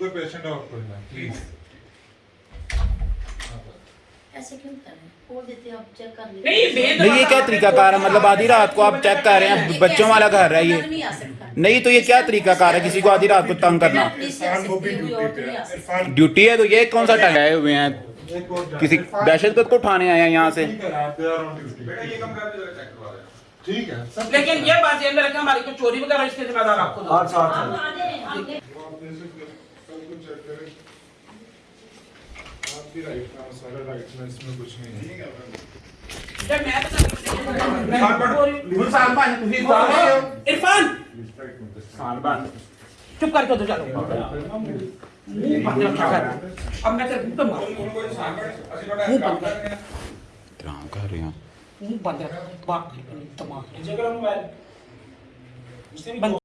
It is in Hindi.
शुगर पेशेंट है आपको प्लीज़ ऐसे क्यों कर रहे हैं? खोल देते आप चेक कर लीजिए नहीं ये क्या तरीकाकार है? मतलब आधी रात को आप चेक कर रहे हैं बच्चों वाला घर है ये। नहीं आ सकता। नहीं तो ये क्या तरीकाकार है? किसी को आधी रात को तंग करना। ड्यूटी है इरफान ड्यूटी है। तो ये कौन सा टाइम आए हुए हैं? और किसी दहशतगर्द को उठाने आए हैं यहाँ से। ठीक है है लेकिन ये बात ये रखा हमारी को चोरी वगैरह इसके जिम्मेदार आपको चेक करें आप भी राइट नाम सारा राइट में इसमें कुछ नहीं है जब मैं बता गुलसान भाई तुम ही इरफान सालबान चुप करके तो चलो अब मैं तेरे मुँह कर। रहे हैं